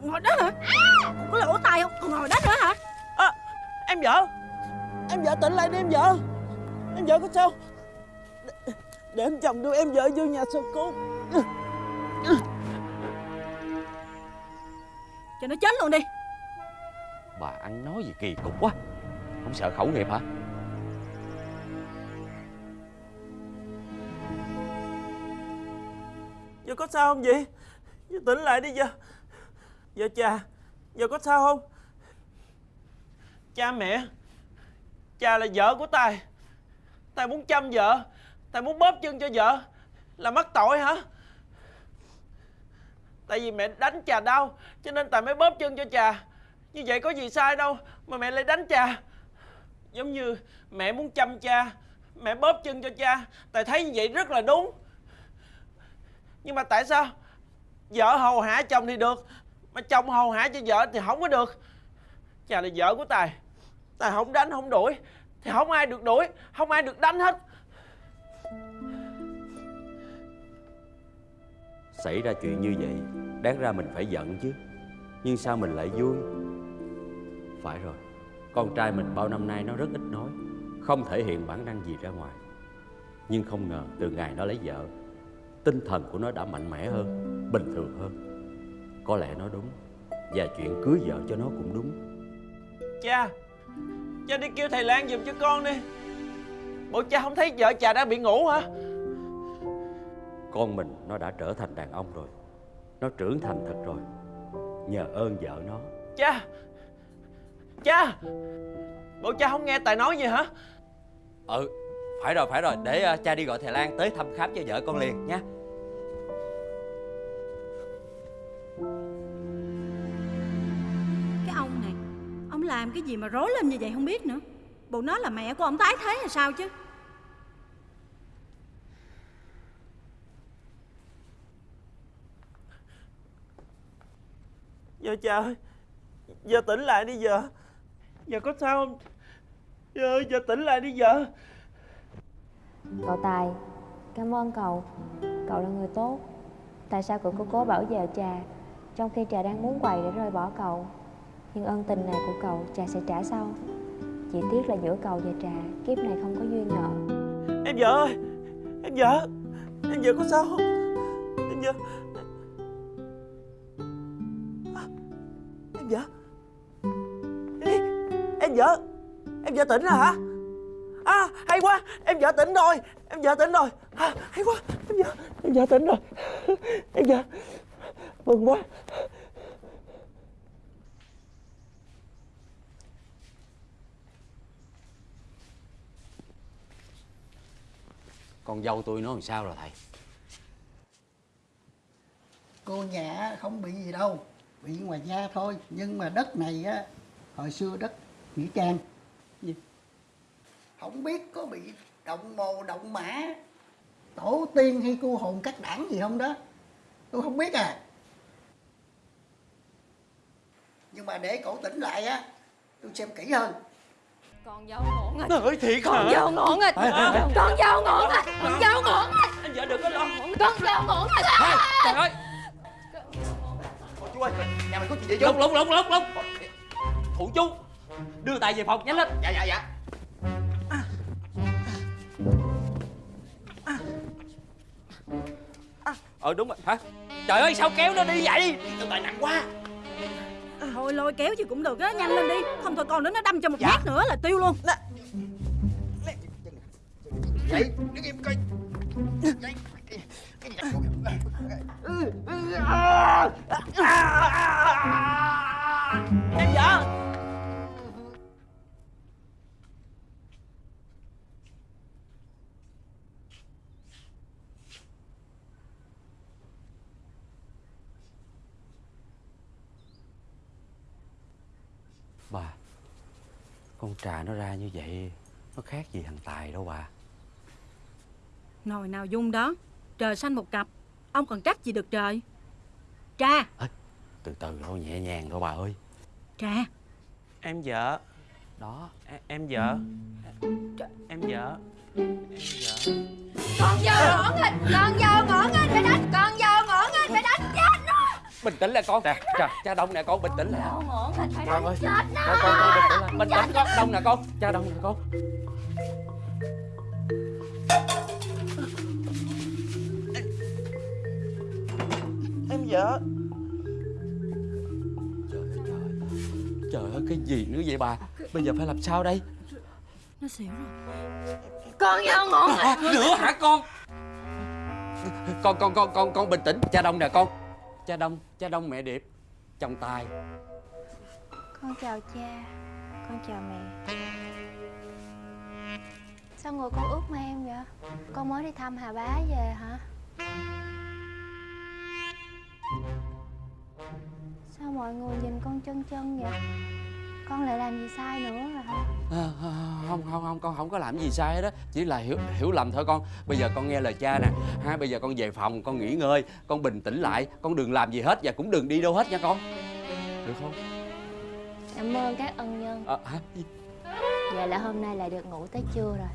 Còn ngồi đó hả? Có lỗ tai không? Còn ngồi đó nữa hả? À, Em vợ. Em vợ tỉnh lại đi em vợ. Em vợ có sao? Để, để em chồng đưa em vợ vô nhà sơ cứu. Cho nó chết luôn đi. Bà ăn nói gì kỳ cục quá. Không sợ khẩu nghiệp hả? Giờ có sao không vậy? Giờ tỉnh lại đi giờ Giờ cha. Giờ có sao không? Cha mẹ. Cha là vợ của Tài. Tài muốn chăm vợ. Tài muốn bóp chân cho vợ. Là mắc tội hả? Tại vì mẹ đánh cha đau, Cho nên Tài mới bóp chân cho cha Như vậy có gì sai đâu Mà mẹ lại đánh cha Giống như mẹ muốn chăm cha, Mẹ bóp chân cho cha. Tài thấy như vậy rất là đúng. Nhưng mà tại sao Vợ hầu hạ chồng thì được mà chồng hầu hạ cho vợ thì không có được. Chà, là vợ của Tài. Tài không đánh, không đuổi. Thì không ai được đuổi, Không ai được đánh hết. Xảy ra chuyện như vậy, Đáng ra mình phải giận chứ. Nhưng sao mình lại vui? Phải rồi, Con trai mình bao năm nay nó rất ít nói, Không thể hiện bản năng gì ra ngoài. Nhưng không ngờ từ ngày nó lấy vợ, Tinh thần của nó đã mạnh mẽ hơn, Bình thường hơn. Có lẽ nó đúng. Và chuyện cưới vợ cho nó cũng đúng. Cha Cha đi kêu thầy Lan giùm cho con đi. Bộ cha không thấy vợ cha đã bị ngủ hả? Con mình nó đã trở thành đàn ông rồi. Nó trưởng thành thật rồi. Nhờ ơn vợ nó. Cha Cha Bộ cha không nghe Tài nói gì hả? Ừ Phải rồi phải rồi. Để uh, cha đi gọi thầy Lan tới thăm khám cho vợ con liền nha làm cái gì mà rối lên như vậy không biết nữa Bộ nó là mẹ của ông tái thế là sao chứ Giờ cha ơi Giờ tỉnh lại đi giờ Giờ có sao không Giờ ơi giờ tỉnh lại đi giờ Cậu Tài, cảm ơn cậu. Cậu là người tốt. Tại sao cậu cứ cố bảo vệ trà, trong khi trà đang muốn quầy để rời bỏ cậu? Nhưng ơn tình này của cậu, trà sẽ trả sau. Chỉ tiếc là giữa cậu và trà, kiếp này không có duyên nợ. Em vợ ơi Em vợ Em vợ có sao không? Em vợ. À, Em vợ. Ê, Em vợ Em vợ tỉnh rồi hả? À hay quá Em vợ tỉnh rồi Em vợ tỉnh rồi. À, Hay quá Em vợ Em vợ tỉnh rồi. Em vợ Mừng quá. Con dâu tôi nó làm sao rồi, thầy? Cô nhà không bị gì đâu, bị ngoài da thôi. Nhưng mà đất này á, hồi xưa đất nghĩa trang. Gì? Không biết có bị động mồ, động mã, tổ tiên hay cô hồn cắt đảng gì không đó. Tôi không biết à. Nhưng mà để cổ tỉnh lại á, tôi xem kỹ hơn. Con dâu ngổn rồi Nói thiệt Con hả? dâu ngổn rồi Con dâu ngổn rồi Con dâu ngổn rồi Em vợ đừng có lo. Con dâu ngổn rồi Trời ơi. Chú ơi nhà mình có chuyện gì Lục lục lục lục lục. Phụ chú Đưa Tài về phòng nhanh lên. Dạ dạ dạ. Ờ đúng rồi. Hả? Trời ơi sao kéo nó đi vậy? Tao tài nặng quá Thôi lôi kéo chứ cũng được á Nhanh lên đi Không thôi con đó nó đâm cho một nhát nữa là tiêu luôn vậy đứng im coi Vậy. cái gì Em vợ Bà Con trà nó ra như vậy Nó khác gì thằng Tài đâu bà. Nồi nào dung đó Trời xanh một cặp Ông còn trách gì được trời? Tra Từ từ thôi nhẹ nhàng thôi bà ơi. Tra Em vợ. Đó. Em, em vợ. Em vợ. Em vợ. Con dâu ngổn rồi Con dâu ngổn rồi Phải đánh Con dâu bình tĩnh lại con. Nè, cha, cha đông nè con bình tĩnh lại. Con ơi. con con bình tĩnh lại. Bình tĩnh con đông nè con. Cha đông nè con. Em vợ. Trời ơi trời trời ơi cái gì nữa vậy bà? Bây giờ phải làm sao đây? Nó xỉu rồi. Con vô ngủ à, nữa hả con? Con con con con con bình tĩnh. Cha đông nè con cha đông cha đông mẹ điệp, chồng tài. Con chào cha, Con chào mẹ. Sao người con ướt em vậy? Con mới đi thăm Hà Bá về hả? Sao mọi người nhìn con chân chân vậy? Con lại làm gì sai nữa rồi hả? À, à, không không không con không có làm gì sai hết đó chỉ là hiểu hiểu lầm thôi con. Bây giờ con nghe lời cha nè ha bây giờ con về phòng con nghỉ ngơi con bình tĩnh lại con đừng làm gì hết và cũng đừng đi đâu hết nha con. Được không? Cảm ơn các ân nhân. À, hả? Vậy là hôm nay lại được ngủ tới trưa rồi.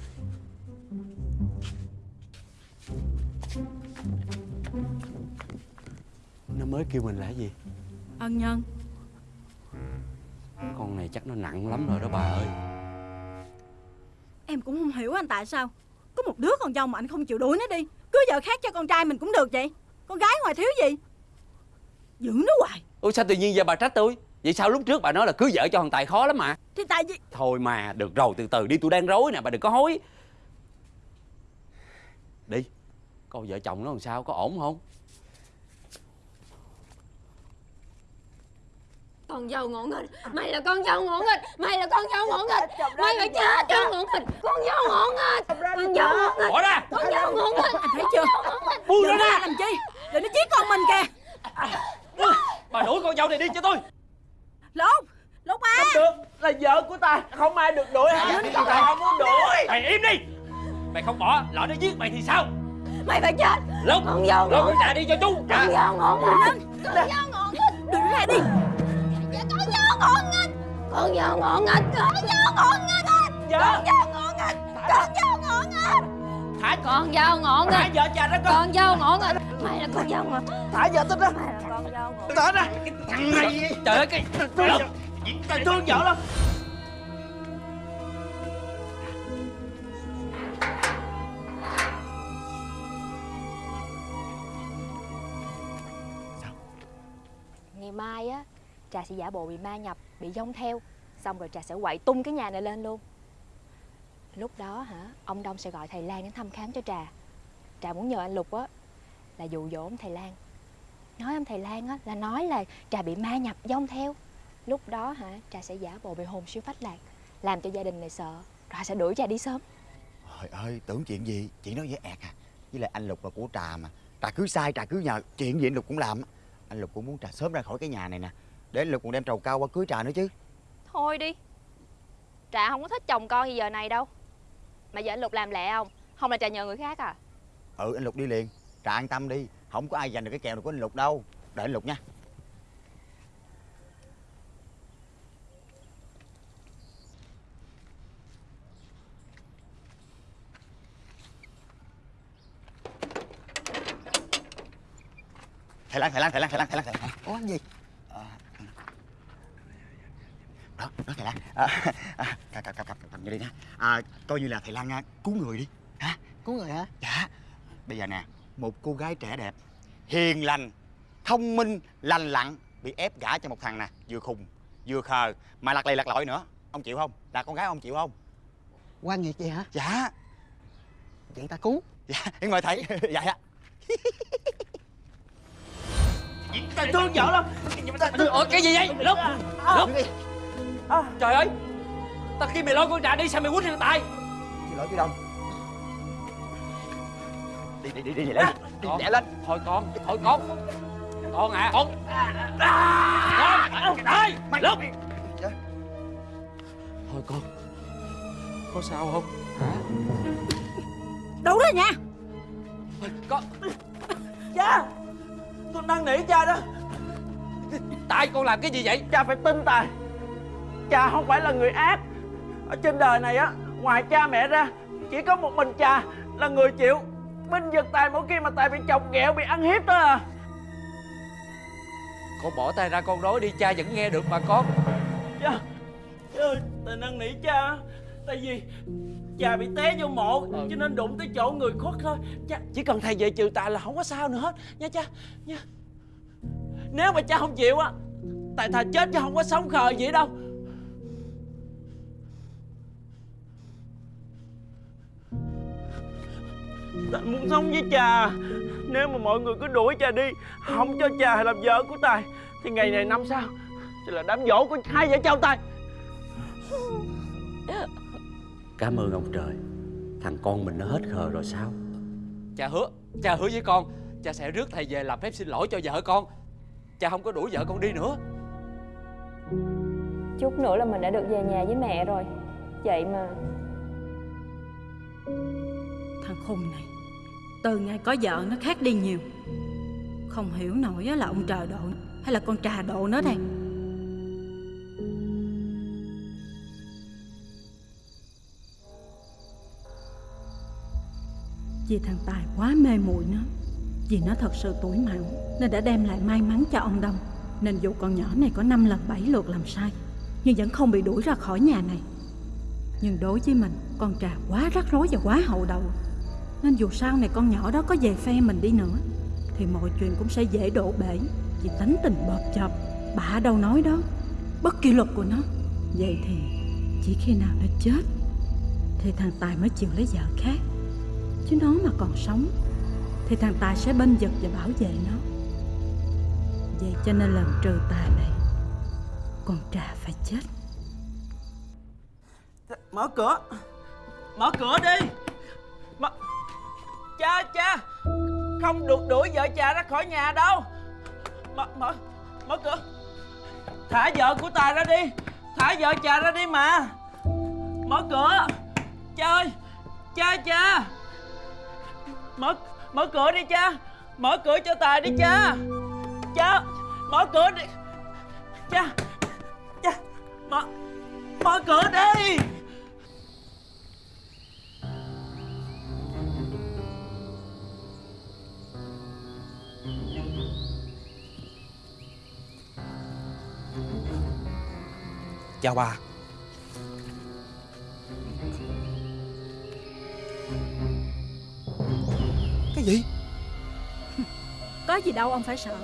Nó mới kêu mình là gì? Ân nhân con này chắc nó nặng lắm rồi đó bà ơi. Em cũng không hiểu anh tại sao. Có một đứa con dâu mà anh không chịu đuổi nó đi Cưới vợ khác cho con trai mình cũng được vậy. Con gái ngoài thiếu gì? Giữ nó hoài. Ôi sao tự nhiên giờ bà trách tôi? Vậy sao lúc trước bà nói là cưới vợ cho thằng tài khó lắm mà? Thì tại vì thôi mà được rồi từ từ đi tôi đang rối nè bà đừng có hối. Đi. Coi vợ chồng nó làm sao có ổn không Con dâu ngỗ nghịch Mày là con dâu ngỗ nghịch Mày là con dâu ngỗ nghịch Mày phải chết cho ngỗ nghịch Con dâu ngỗ nghịch Con dâu ngỗ nghịch bỏ ra Con dâu ngỗ nghịch anh thấy chưa buông Đừng ra làm chi Để nó giết con mình kìa bà đuổi con dâu này đi cho tôi Lục Lục à Không được Là vợ của ta Không ai được đuổi hả Con không muốn đuổi mày im đi mày không bỏ lỡ nó giết mày thì sao Mày phải chết lộc Con dâu ngỗ con đi cho chú Con dâu ngỗ nghịch Con dâu ngỗ nghịch Đừng ra đi Dạ, Con nghịch Con dâu ngỗ nghịch Con dâu ngỗ nghịch Vợ Con dâu ngỗ nghịch Con dâu ngỗ nghịch Thả Con. Dâu ngỗ Thả nghịch vợ cha đó con. Con dâu ngỗ nghịch Mày là con dâu ngỗ nghịch Thả vợ tôi đó. Mày là con dâu ngỗ nghịch Thả ra Thằng này. Trời ơi cái Lộc Ta thương vợ lắm. Ngày mai á Trà sẽ giả bộ bị ma nhập, Bị dông theo, Xong rồi Trà sẽ quậy tung cái nhà này lên luôn. Lúc đó hả, Ông Đông sẽ gọi thầy Lan đến thăm khám cho Trà. Trà muốn nhờ anh Lục á, Là dụ dỗ ông thầy Lan. Nói ông thầy Lan á, Là nói là Trà bị ma nhập, dông theo. Lúc đó hả, Trà sẽ giả bộ bị hồn siêu phách lạc, Làm cho gia đình này sợ. Rồi sẽ đuổi Trà đi sớm. Trời ơi, tưởng chuyện gì? Chuyện đó dễ ẹt à. Với lại anh Lục là của Trà mà. Trà cứ sai, Trà cứ nhờ. Chuyện gì anh Lục cũng làm Anh Lục cũng muốn Trà sớm ra khỏi cái nhà này nè. Để anh Lục còn đem trầu cao qua cưới Trà nữa chứ. Thôi đi. Trà không có thích chồng con như giờ này đâu. Mà giờ anh Lục làm lẹ không? Không là Trà nhờ người khác à? Ừ anh Lục đi liền. Trà an tâm đi. Không có ai giành được cái kèo này của anh Lục đâu. Đợi anh Lục nha. Thầy Lan, thầy Lan, thầy Lan, thầy Lan, thầy Lan, thầy Lan. Ủa gì? À, đó, đó thầy Lan. À, à, cầm, cầm, cầm, cầm, vô đi nha. À, Coi như là thầy Lan à, cứu người đi. Hả? Cứu người hả? Dạ. Bây giờ nè Một cô gái trẻ đẹp Hiền lành Thông minh Lành lặn Bị ép gả cho một thằng nè Vừa khùng Vừa khờ Mà lặt lì lặt lội nữa. Ông chịu không? Là con gái ông chịu không? Quan nghiệt vậy hả? Dạ. Vậy ta cứu. Dạ Em mời thầy. Dạ dạ. Ta thương vợ lắm. Ủa cái gì vậy? Lúc lúc trời ơi tao khi mày lôi con trà đi sao mày quýnh thằng tài? Xin lỗi chú Đông. Đi đi đi đi lên. Đi Con. lẹ lên. Thôi con thôi con. Con à con. Con ơi lúc Dạ. thôi con. Có sao không? Hả? Đủ rồi nha. Con. Cha Tôi năn nỉ cha đó. Tại con làm cái gì vậy? Cha phải tin Tài Cha không phải là người ác. Ở trên đời này á Ngoài cha mẹ ra Chỉ có một mình cha Là người chịu Binh vực Tài mỗi khi mà Tài bị chồng ghẹo Bị ăn hiếp đó à. Con bỏ tay ra con nói đi cha vẫn nghe được mà con. Cha Cha ơi Tài năn nỉ cha. Tại vì Cha bị té vô mộ Cho nên đụng tới chỗ người khuất thôi. Cha Chỉ cần thầy về trừ tà là không có sao nữa hết. Nha cha Nha. Nếu mà cha không chịu á Tại thà chết chứ không có sống khờ gì đâu Tài muốn sống với cha Nếu mà mọi người cứ đuổi cha đi Không cho cha làm vợ của Tài Thì ngày này năm sau Sẽ là đám dỗ của hai vợ chồng Tài Cảm ơn ông trời. Thằng con mình nó hết khờ rồi sao? Cha hứa Cha hứa với con Cha sẽ rước thầy về làm phép xin lỗi cho vợ con. Cha không có đuổi vợ con đi nữa. Chút nữa là mình đã được về nhà với mẹ rồi. Vậy mà khùng này. Từ ngày có vợ nó khác đi nhiều. Không hiểu nổi là ông trời độ Hay là con trà độ nó đây. Vì thằng Tài quá mê muội nó, Vì nó thật sự tuổi mạo Nên đã đem lại may mắn cho ông Đông. Nên dù con nhỏ này có 5 lần 7 lượt làm sai, Nhưng vẫn không bị đuổi ra khỏi nhà này. Nhưng đối với mình, Con trà quá rắc rối và quá hậu đậu. Nên dù sau này con nhỏ đó có về phe mình đi nữa, Thì mọi chuyện cũng sẽ dễ đổ bể. Vì tánh tình bợp chập Bà đâu nói đó, Bất kỷ luật của nó. Vậy thì chỉ khi nào nó chết, Thì thằng Tài mới chịu lấy vợ khác. Chứ nó mà còn sống, Thì thằng Tài sẽ bên vực và bảo vệ nó. Vậy cho nên lần trừ tài này, Con trà phải chết. Mở cửa. Mở cửa đi. Cha cha. Không được đuổi vợ cha ra khỏi nhà đâu. Mở, mở, mở cửa. Thả vợ của Tài ra đi. Thả vợ cha ra đi mà. Mở cửa. Cha ơi Cha cha. Mở mở cửa đi cha. Mở cửa cho Tài đi cha. Cha Mở cửa đi. Cha Cha. Mở Mở cửa đi. Chào bà. Cái gì? Có gì đâu ông phải sợ.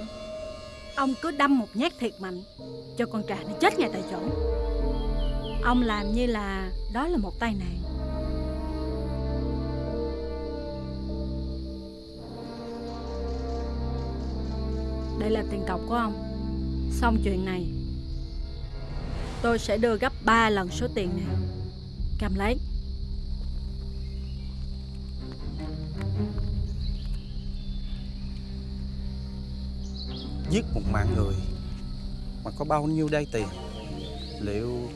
Ông cứ đâm một nhát thiệt mạnh Cho con trà nó chết ngay tại chỗ. Ông làm như là Đó là một tai nạn. Đây là tiền cọc của ông. Xong chuyện này Tôi sẽ đưa gấp 3 lần số tiền này. Cầm lấy. Giết một mạng người Mà có bao nhiêu đây tiền Liệu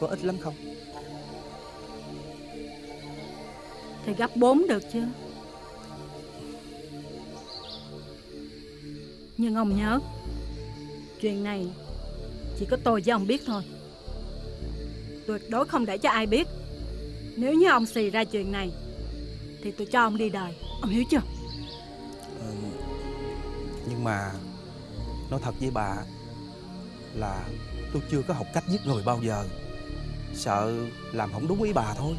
có ít lắm không? Thì gấp 4 được chưa Nhưng ông nhớ Chuyện này Chỉ có tôi với ông biết thôi. Tuyệt đối không để cho ai biết. Nếu như ông xì ra chuyện này Thì tôi cho ông đi đời. Ông hiểu chưa? Ờ, Nhưng mà Nói thật với bà Là tôi chưa có học cách giết người bao giờ. Sợ làm không đúng ý bà thôi.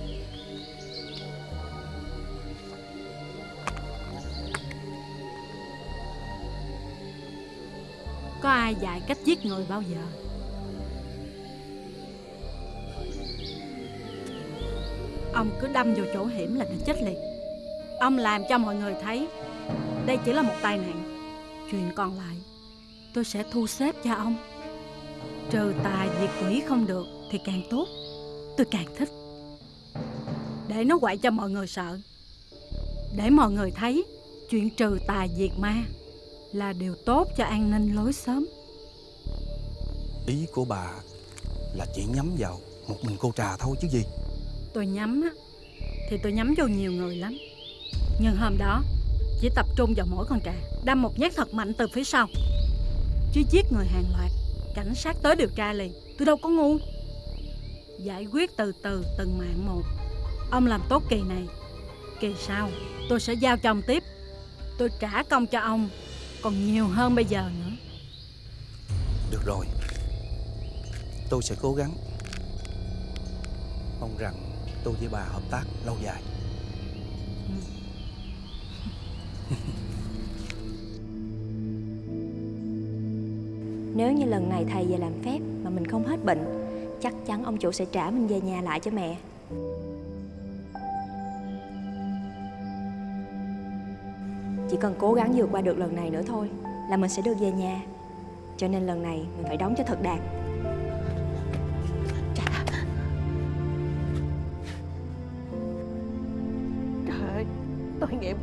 Có ai dạy cách giết người bao giờ Ông cứ đâm vào chỗ hiểm là nó chết liền. Ông làm cho mọi người thấy Đây chỉ là một tai nạn. Chuyện còn lại, Tôi sẽ thu xếp cho ông. Trừ tà diệt quỷ không được Thì càng tốt. Tôi càng thích. Để nó quậy cho mọi người sợ. Để mọi người thấy, Chuyện trừ tà diệt ma Là điều tốt cho an ninh lối xóm. Ý của bà Là chỉ nhắm vào một mình cô trà thôi chứ gì. Tôi nhắm á, Thì tôi nhắm vô nhiều người lắm. Nhưng hôm đó, Chỉ tập trung vào mỗi con trà Đâm một nhát thật mạnh từ phía sau. Chứ giết người hàng loạt, Cảnh sát tới điều tra liền, Tôi đâu có ngu. Giải quyết từ từ từng mạng một. Ông làm tốt kỳ này, Kỳ sau, tôi sẽ giao cho ông tiếp. Tôi trả công cho ông, Còn nhiều hơn bây giờ nữa. Được rồi. Tôi sẽ cố gắng. Mong rằng tôi với bà hợp tác lâu dài. Nếu như lần này thầy về làm phép mà mình không hết bệnh, Chắc chắn ông chủ sẽ trả mình về nhà lại cho mẹ. Chỉ cần cố gắng vượt qua được lần này nữa thôi Là mình sẽ được về nhà. Cho nên lần này mình phải đóng cho thật đạt.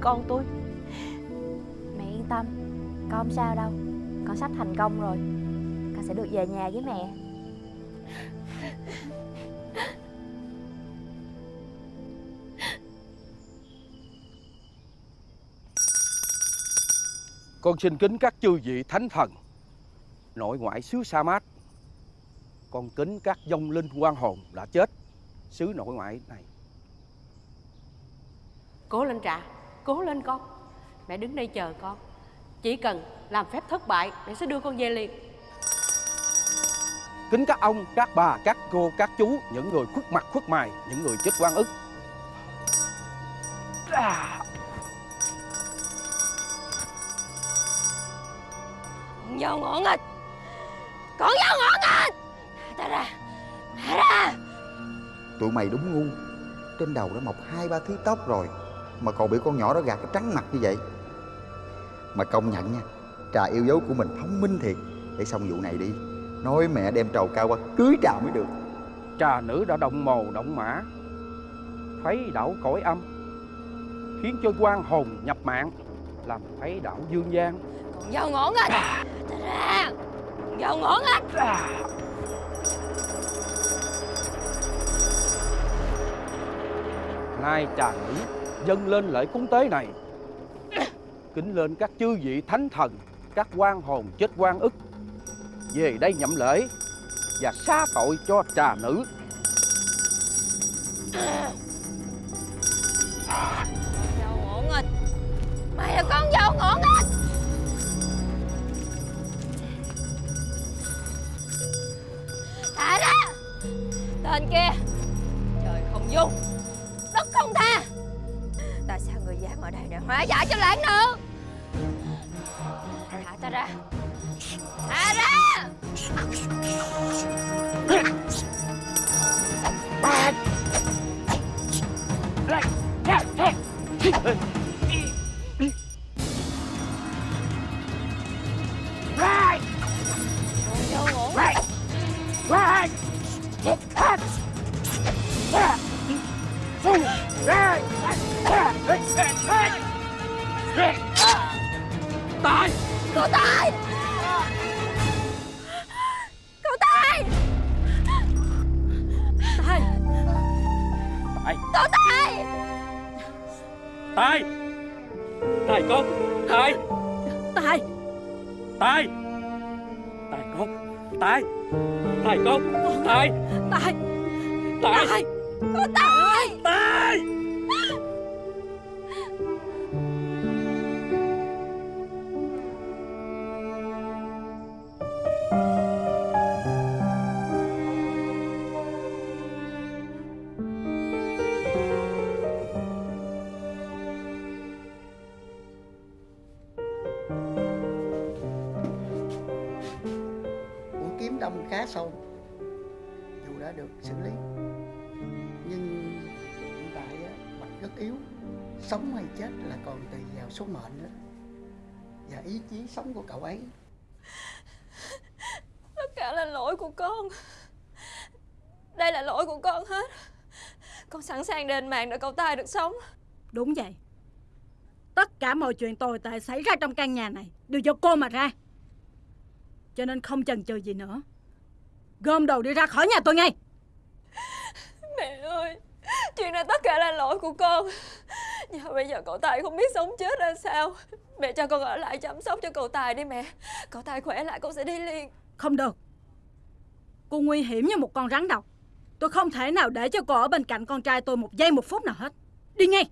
Con tôi. Mẹ yên tâm Con không sao đâu. Con sắp thành công rồi. Con sẽ được về nhà với mẹ. Con xin kính các chư vị thánh thần. Nội ngoại xứ Sa Mát. Con kính các vong linh quan hồn đã chết. Xứ nội ngoại này. Cố lên Trà Cố lên con. Mẹ đứng đây chờ con. Chỉ cần làm phép thất bại Mẹ sẽ đưa con về liền. Kính các ông, các bà, các cô, các chú Những người khuất mặt khuất mày Những người chết quan ức. Con dâu ngỗ nghịch. Con dâu ngỗ nghịch. Ta ra Thả ra. Tụi mày đúng ngu. Trên đầu đã mọc hai ba thứ tóc rồi Mà còn bị con nhỏ đó gạt cái trắng mặt như vậy. Mà công nhận nha Trà yêu dấu của mình thông minh thiệt. Để xong vụ này đi Nói mẹ đem trầu cao qua cưới trà mới được. Trà nữ đã động mồ động mã Khuấy đảo cõi âm Khiến cho quan hồn nhập mạng Làm khuấy đảo dương gian. Dâu ngỗ nghịch Thả ta ra. Dâu ngỗ nghịch Nay trà nữ dâng lên lễ cúng tế này. Kính lên các chư vị thánh thần, Các quan hồn chết quan ức. Về đây nhậm lễ Và xá tội cho trà nữ. Dâu ngỗ nghịch. Mày là con dâu ngỗ nghịch. Thả ra. Tên kia. Trời không dung. Đất không tha. Dạ, Dám ở đây để hóa giải cho lãng nữ Thả ta ra. Thả ra. Con sâu. Dù đã được xử lý Nhưng hiện tại Bạch rất yếu Sống hay chết là còn tùy vào số mệnh nữa Và ý chí sống của cậu ấy. Tất cả là lỗi của con. Đây là lỗi của con hết. Con sẵn sàng đền mạng để cậu tài được sống. Đúng vậy. Tất cả mọi chuyện tồi tệ xảy ra trong căn nhà này Đều do cô mà ra. Cho nên không chần chừ gì nữa Gom đồ đi ra khỏi nhà tôi ngay. Mẹ ơi Chuyện này tất cả là lỗi của con. Nhưng bây giờ cậu Tài không biết sống chết ra sao. Mẹ cho con ở lại chăm sóc cho cậu Tài đi mẹ. Cậu Tài khỏe lại con sẽ đi liền. Không được. Cô nguy hiểm như một con rắn độc. Tôi không thể nào để cho cô ở bên cạnh con trai tôi một giây một phút nào hết. Đi ngay.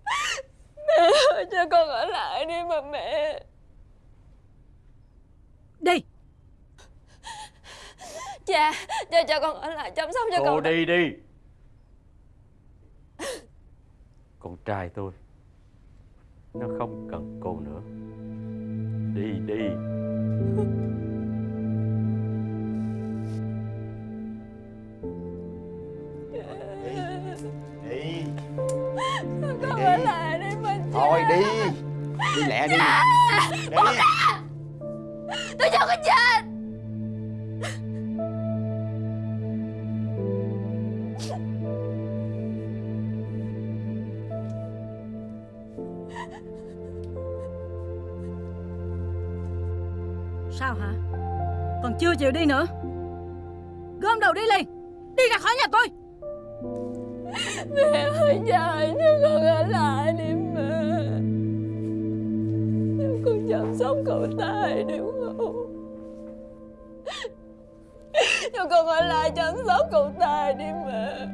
Mẹ ơi cho con ở lại đi mà mẹ. Đi Cha Cha cho con ở lại chăm sóc cho Cô cậu đi đi. Con trai tôi Nó không cần cô nữa. Đi đi. Đi. Con ở lại đi mà cha thôi đi. Đi lẹ đi. Đi. Tôi cho con chết chịu đi nữa. Gom đầu đi liền. Đi ra khỏi nhà tôi. Mẹ ơi cha ơi cho con ở lại đi mẹ Cho con chăm sóc cậu Tài được không Cho con ở lại chăm sóc cậu Tài đi mẹ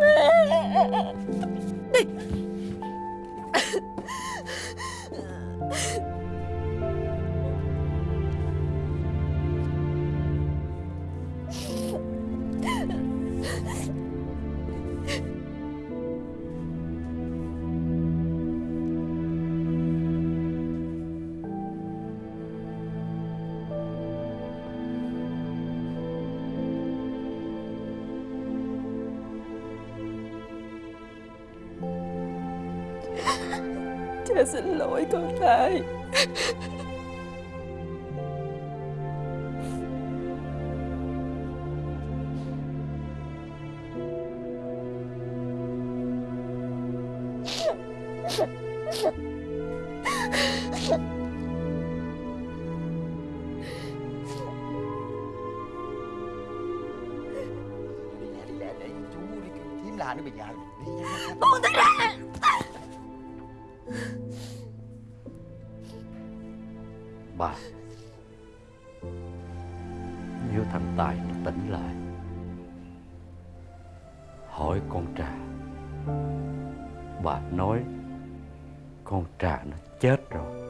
Mẹ. Cha xin lỗi con thầy Nếu thằng Tài nó tỉnh lại. Hỏi con trà. Bà nói, Con trà nó chết rồi.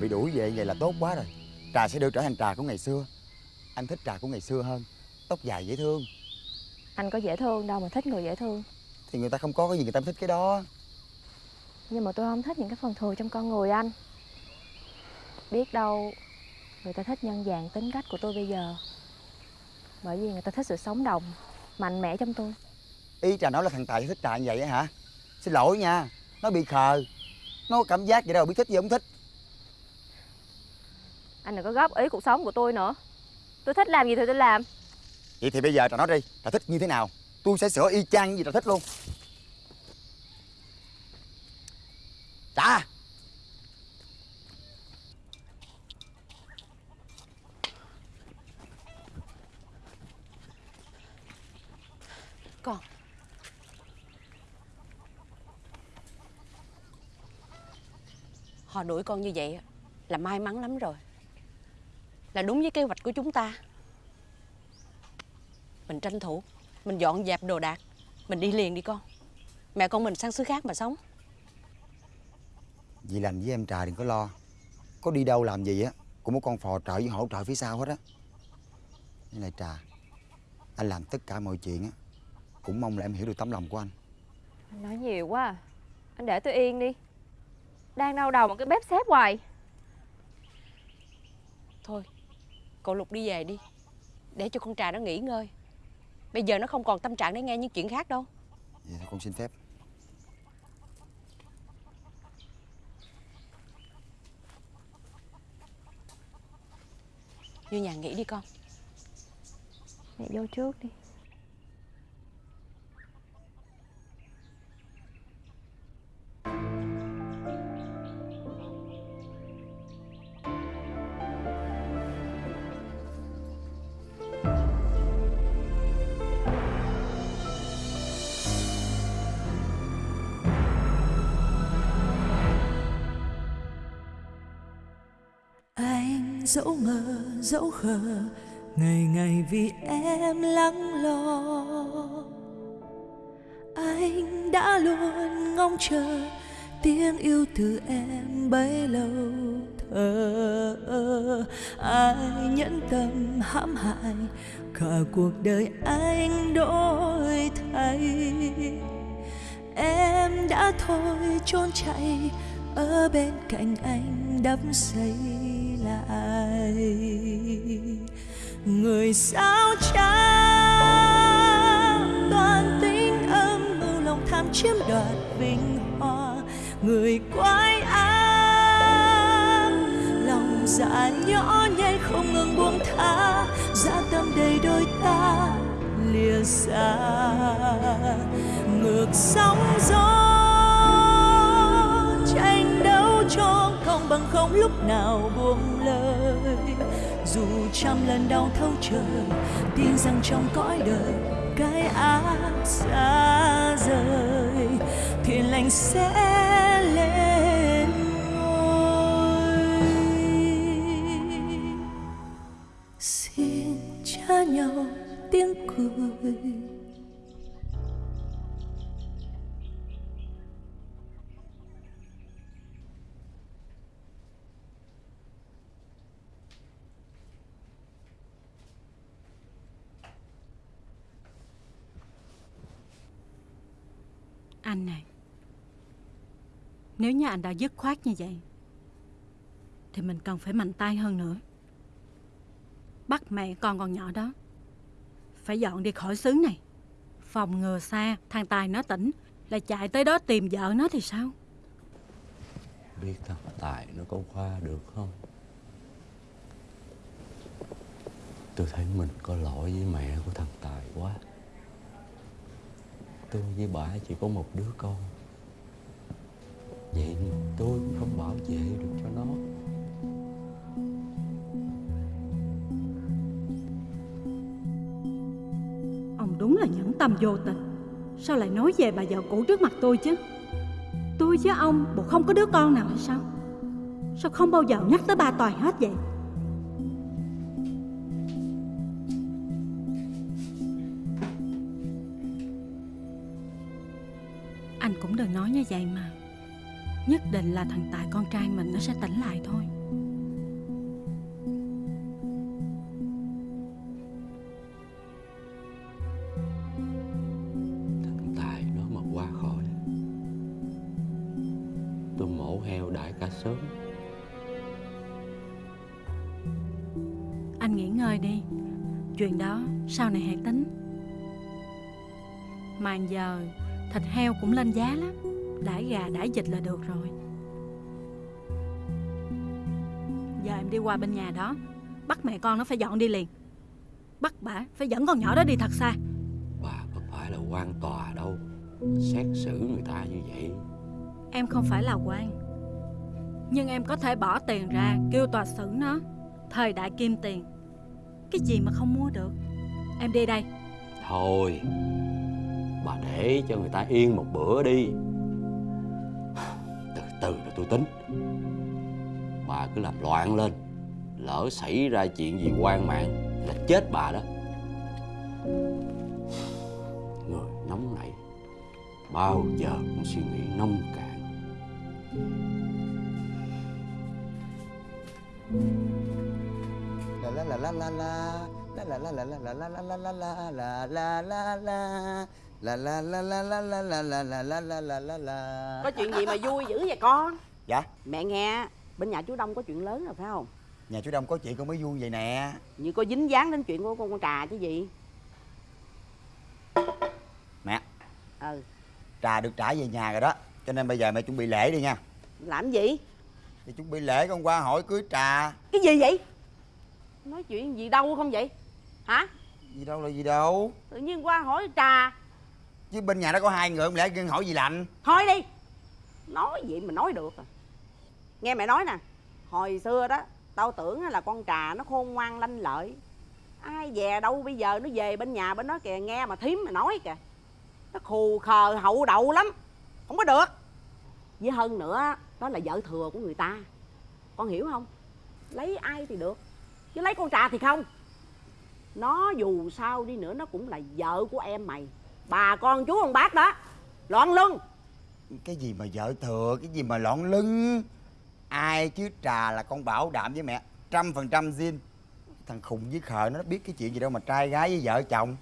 Bị đuổi về vậy là tốt quá rồi. Trà sẽ được trở thành trà của ngày xưa. Anh thích trà của ngày xưa hơn tóc dài dễ thương. Anh có dễ thương đâu mà thích người dễ thương. Thì người ta không có cái gì người ta thích cái đó. Nhưng mà tôi không thích những cái phần thừa trong con người anh. Biết đâu Người ta thích nhân dạng tính cách của tôi bây giờ. Bởi vì người ta thích sự sống động Mạnh mẽ trong tôi. Ý trà nói là thằng tài thích trà như vậy hả? Xin lỗi nha nó bị khờ. Nó có cảm giác vậy đâu biết thích gì không thích Anh đừng có góp ý cuộc sống của tôi nữa. Tôi thích làm gì thì tôi làm. Vậy thì bây giờ trà nói đi. Trà thích như thế nào? Tôi sẽ sửa y chang như gì trà thích luôn. Trà Con Họ đuổi con như vậy là may mắn lắm rồi Là đúng với kế hoạch của chúng ta. Mình tranh thủ Mình dọn dẹp đồ đạc Mình đi liền đi con. Mẹ con mình sang xứ khác mà sống. Dì lành với em trà đừng có lo. Có đi đâu làm gì á Cũng có con phò trợ với hỗ trợ phía sau hết á. Với lại trà Anh làm tất cả mọi chuyện á Cũng mong là em hiểu được tấm lòng của anh. Anh nói nhiều quá à. Anh để tôi yên đi. Đang đau đầu một cái bếp xếp hoài. Thôi Cậu Lục đi về đi Để cho con trà nó nghỉ ngơi. Bây giờ nó không còn tâm trạng để nghe những chuyện khác đâu. Vậy thôi con xin phép. Vô nhà nghỉ đi con. Mẹ vô trước đi dẫu ngờ, dẫu khờ, ngày ngày vì em lắng lo. Anh đã luôn ngóng chờ tiếng yêu từ em bấy lâu thờ. Ơ ai nhẫn tâm, hãm hại, cả cuộc đời anh đổi thay. Em đã thôi trốn chạy, ở bên cạnh anh đắm say lại người sao trắng toàn tính âm mưu lòng tham chiếm đoạt vinh hoa. Người quái ác, lòng dạ nhỏ nhen không ngừng buông tha. Dạ tâm đầy đôi ta lìa xa. Ngược sóng gió, tranh đấu cho công bằng không lúc nào buông lời. Dù trăm lần đau thấu trời, tin rằng trong cõi đời cái ác xa rời thiện lành sẽ lên ngôi. Xin cha nhau tiếng cười. Anh này Nếu như anh đã dứt khoát như vậy, Thì mình cần phải mạnh tay hơn nữa. Bắt mẹ con còn nhỏ đó Phải dọn đi khỏi xứ này, Phòng ngừa xa, Thằng Tài nó tỉnh là chạy tới đó tìm vợ nó thì sao? Biết thằng Tài nó có qua được không? Tôi thấy mình có lỗi với mẹ của thằng Tài quá. Tôi với bà chỉ có một đứa con. Vậy tôi cũng không bảo vệ được cho nó. Ông đúng là nhẫn tâm vô tình. Sao lại nói về bà vợ cũ trước mặt tôi chứ? Tôi với ông bộ không có đứa con nào hay sao? Sao không bao giờ nhắc tới ba Toàn hết vậy? Nói như vậy mà. Nhất định là thằng Tài con trai mình nó sẽ tỉnh lại thôi. Thằng Tài nó mà qua khỏi Tôi mổ heo đại cả sớm. Anh nghỉ ngơi đi. Chuyện đó sau này hãy tính. Mà giờ thịt heo cũng lên giá lắm Đãi gà đãi vịt là được rồi. Giờ em đi qua bên nhà đó. Bắt mẹ con nó phải dọn đi liền. Bắt bà phải dẫn con nhỏ đó đi thật xa. Bà có phải là quan tòa đâu? Xét xử người ta như vậy. Em không phải là quan. Nhưng em có thể bỏ tiền ra Kêu tòa xử nó. Thời đại kim tiền. Cái gì mà không mua được? Em đi đây. Thôi Bà để cho người ta yên một bữa đi từ rồi tôi tính Bà cứ làm loạn lên Lỡ xảy ra chuyện gì quan mạng Là chết bà đó Người nóng nảy Bao giờ cũng suy nghĩ nông cạn la la la la la la la la la la la la la la la la la la la La la la la la la la la la la la la la la Có chuyện gì mà vui dữ vậy con Dạ Mẹ nghe Bên nhà chú Đông có chuyện lớn rồi phải không Nhà chú Đông có chuyện con mới vui vậy nè Như có dính dáng đến chuyện của con con trà chứ gì Mẹ Ừ Trà được trả về nhà rồi đó Cho nên bây giờ mẹ chuẩn bị lễ đi nha Làm gì Thì chuẩn bị lễ con qua hỏi cưới trà Cái gì vậy Nói chuyện gì đâu không vậy Hả Gì đâu là gì đâu Tự nhiên qua hỏi trà Chứ bên nhà đó có hai người, không lẽ hỏi gì lạnh? Thôi đi. Nói gì mà nói được à. Nghe mẹ nói nè, Hồi xưa đó, Tao tưởng là con trà nó khôn ngoan, lanh lợi. Ai về đâu bây giờ, nó về bên nhà bên đó kìa, Nghe mà thím mà nói kìa. Nó khù khờ, hậu đậu lắm, Không có được. Với hơn nữa Đó là vợ thừa của người ta. Con hiểu không? Lấy ai thì được, chứ lấy con trà thì không. Nó dù sao đi nữa, nó cũng là vợ của em mày bà con chú ông bác đó loạn lưng. Cái gì mà vợ thừa cái gì mà lọn lưng? Ai chứ trà là con bảo đảm với mẹ trăm phần trăm zin. Thằng khùng với khờ nó biết cái chuyện gì đâu mà trai gái với vợ chồng.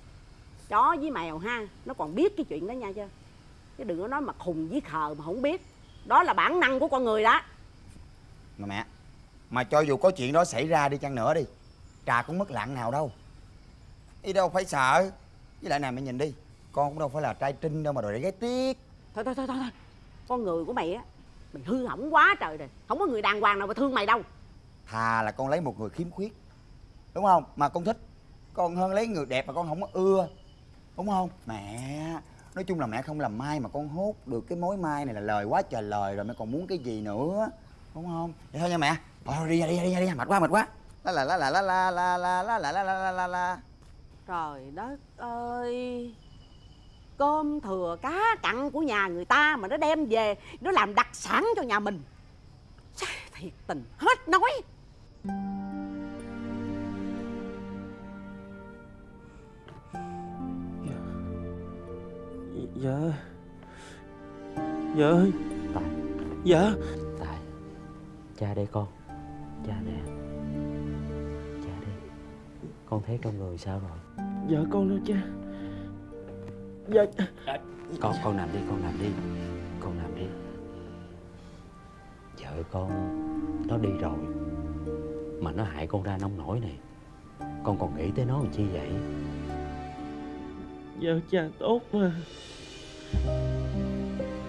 Chó với mèo ha nó còn biết cái chuyện đó nha chứ. Chứ đừng có nói mà khùng với khờ mà không biết. Đó là bản năng của con người đó. Mà mẹ mà cho dù có chuyện đó xảy ra đi chăng nữa đi trà cũng mất lặng nào đâu. Đi đâu phải sợ với lại này mẹ nhìn đi con cũng đâu phải là trai trinh đâu mà đòi để gái tiếc thôi thôi thôi thôi thôi. con người của mày á mày hư hỏng quá trời rồi không có người đàng hoàng nào mà thương mày đâu thà là con lấy một người khiếm khuyết đúng không mà con thích còn hơn lấy người đẹp mà con không có ưa đúng không mẹ nói chung là mẹ không làm mai mà con hốt được cái mối mai này là lời quá trời lời rồi mẹ còn muốn cái gì nữa đúng không vậy thôi nha mẹ thôi đi ra đi ra đi ra đi mệt quá mệt quá la la la la la la la la la la la la la trời đất ơi cơm thừa cá cặn của nhà người ta mà nó đem về nó làm đặc sản cho nhà mình. Chà, thiệt tình hết nói. Dạ. Dạ. Ơi Tài Dạ. Tài Cha đây con. Cha nè. Cha đây. Con thấy trong người sao rồi? Dạ con đâu cha Dạ. Con con nằm đi con nằm đi. Con nằm đi. Vợ con Nó đi rồi Mà nó hại con ra nông nổi này Con còn nghĩ tới nó làm chi vậy? Giờ cha tốt mà.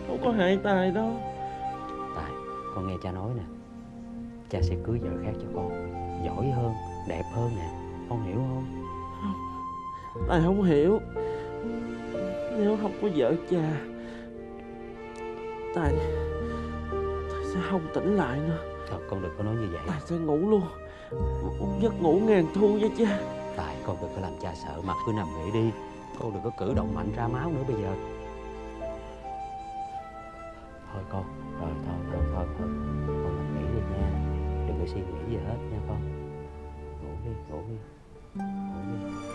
Không có hại Tài đâu. Tài Con nghe cha nói nè. Cha sẽ cưới vợ khác cho con. Giỏi hơn Đẹp hơn nè. Con hiểu không. Tài không hiểu Nếu không có vợ cha Tài Tài sẽ không tỉnh lại nữa? Thật con đừng có nói như vậy. Tài sẽ ngủ luôn? Một giấc ngủ ngàn thu với cha Tài con đừng có làm cha sợ mà cứ nằm nghỉ đi. Con đừng có cử động mạnh ra máu nữa bây giờ. Thôi con Rồi thôi thôi thôi thôi. Con nằm nghỉ đi nha. Đừng có suy nghĩ gì hết nha con. Ngủ đi ngủ đi Ngủ đi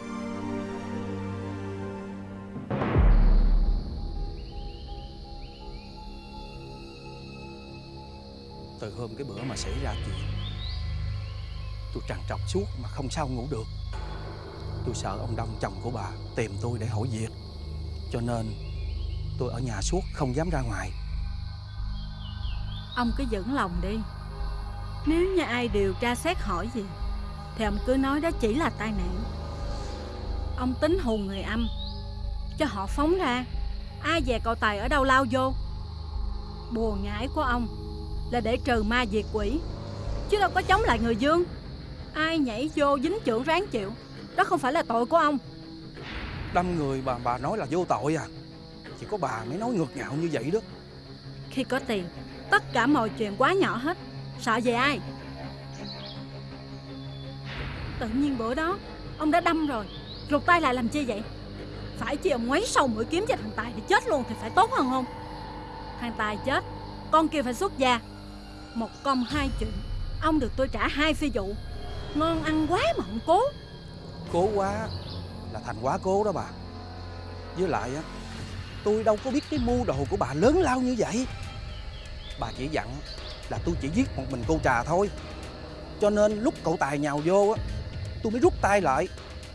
Từ hôm cái bữa mà xảy ra chuyện. Tôi trằn trọc suốt mà không sao ngủ được. Tôi sợ ông Đông, chồng của bà, tìm tôi để hỏi việc. Cho nên tôi ở nhà suốt, không dám ra ngoài. Ông cứ vững lòng đi. Nếu như ai điều tra xét hỏi gì, Thì ông cứ nói đó chỉ là tai nạn. Ông tính hù người âm, Cho họ phóng ra. Ai về cậu Tài ở đâu lao vô. Bùa ngải của ông là để trừ ma diệt quỷ. Chứ đâu có chống lại người dương. Ai nhảy vô dính trưởng ráng chịu. Đó không phải là tội của ông. Đâm người bà bà nói là vô tội à. Chỉ có bà mới nói ngược ngạo như vậy đó. Khi có tiền Tất cả mọi chuyện quá nhỏ hết. Sợ về ai? Tự nhiên bữa đó Ông đã đâm rồi. Rụt tay lại làm chi vậy? Phải chi ông ngoáy sâu mũi kiếm cho thằng Tài thì chết luôn thì phải tốt hơn không? Thằng Tài chết Con kia phải xuất gia Một công hai chuyện. Ông được tôi trả hai phi vụ. Ngon ăn quá mà không cố. Cố quá là thành quá cố đó bà. Với lại á Tôi đâu có biết cái mưu đồ của bà lớn lao như vậy. Bà chỉ dặn là tôi chỉ giết một mình cô trà thôi. Cho nên lúc cậu Tài nhào vô á Tôi mới rút tay lại.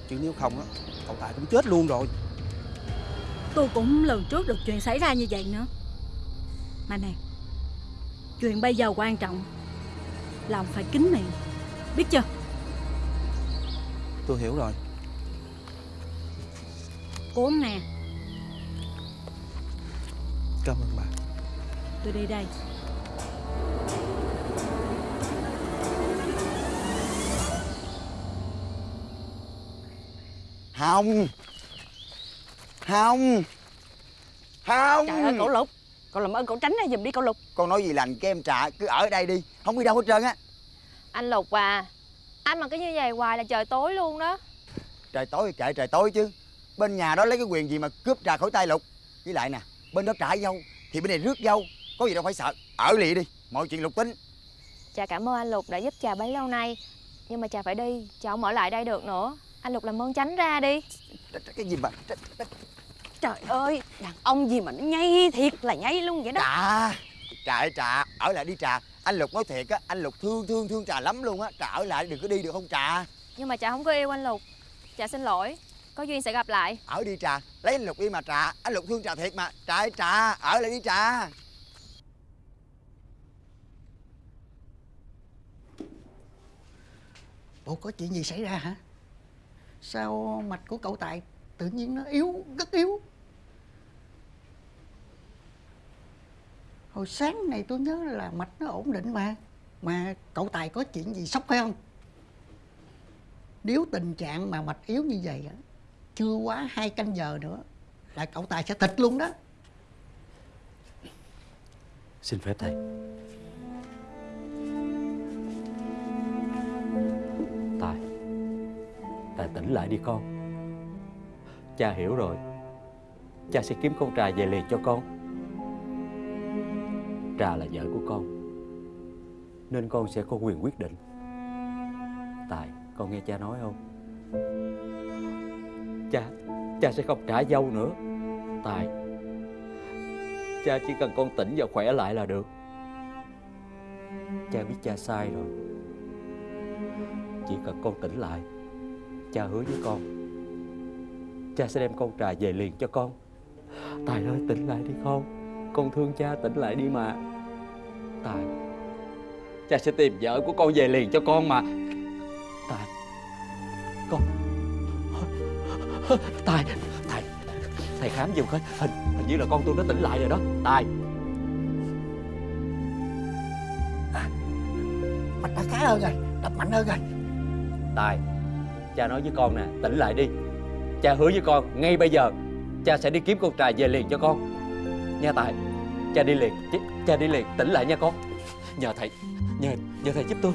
Chứ nếu không á Cậu Tài cũng chết luôn rồi. Tôi cũng lần trước được chuyện xảy ra như vậy nữa. Mà nè Chuyện bây giờ quan trọng Là ông phải kín miệng Biết chưa? Tôi hiểu rồi. Cuốn nè. Cảm ơn bà. Tôi đi đây. Hồng! Hồng! Hồng! Trời ơi cậu lục cậu làm ơn cậu tránh ra giùm đi cậu lục. Con nói gì lành cái em trà Cứ ở đây đi Không đi đâu hết trơn á. Anh Lục à Anh mà cứ như vậy hoài là trời tối luôn đó. Trời tối kệ trời tối chứ. Bên nhà đó lấy cái quyền gì mà cướp trà khỏi tay lục? Với lại nè Bên đó trả dâu Thì bên này rước dâu Có gì đâu phải sợ. Ở lì đi Mọi chuyện lục tính. Trà cảm ơn anh Lục đã giúp trà bấy lâu nay. Nhưng mà trà phải đi Trà không ở lại đây được nữa. Anh Lục làm ơn tránh ra đi. Cái gì mà Trời ơi, đàn ông gì mà nó nhây thiệt là nhây luôn vậy đó. Trà Trà ơi Trà. Ở lại đi Trà. Anh Lục nói thiệt á Anh Lục thương thương thương Trà lắm luôn á. Trà ở lại đừng có đi được không Trà? Nhưng mà trà không có yêu anh Lục. Trà xin lỗi. Có duyên sẽ gặp lại. Ở đi Trà. Lấy anh Lục đi mà Trà. Anh Lục thương Trà thiệt mà. Trà ơi Trà. Ở lại đi Trà. Ủa có chuyện gì xảy ra hả? Sao mạch của cậu Tài tự nhiên nó yếu, rất yếu? Hồi sáng này tôi nhớ là mạch nó ổn định mà. Mà cậu Tài có chuyện gì sốc phải không? Nếu tình trạng mà mạch yếu như vậy chưa quá hai canh giờ nữa là cậu Tài sẽ thịt luôn đó. Xin phép thầy Tài Tài tỉnh lại đi con Cha hiểu rồi. Cha sẽ kiếm con Trà về liền cho con. Trà là vợ của con, Nên con sẽ có quyền quyết định. Tài, Con nghe cha nói không? Cha Cha sẽ không trả dâu nữa. Tài, Cha chỉ cần con tỉnh và khỏe lại là được. Cha biết cha sai rồi. Chỉ cần con tỉnh lại, Cha hứa với con. Cha sẽ đem con trà về liền cho con. Tài ơi tỉnh lại đi con. Con thương cha tỉnh lại đi mà. Tài Cha sẽ tìm vợ của con về liền cho con mà. Tài Con. Tài Tài Thầy khám giùm coi Hình, hình như là con tôi nó tỉnh lại rồi đó. Tài. Mạch đã khá hơn rồi, đập mạnh hơn rồi. Tài Cha nói với con nè Tỉnh lại đi Cha hứa với con Ngay bây giờ Cha sẽ đi kiếm con trà về liền cho con. Nha Tài Cha đi liền Cha đi liền Tỉnh lại nha con. Nhờ thầy Nhờ, nhờ thầy giúp tôi.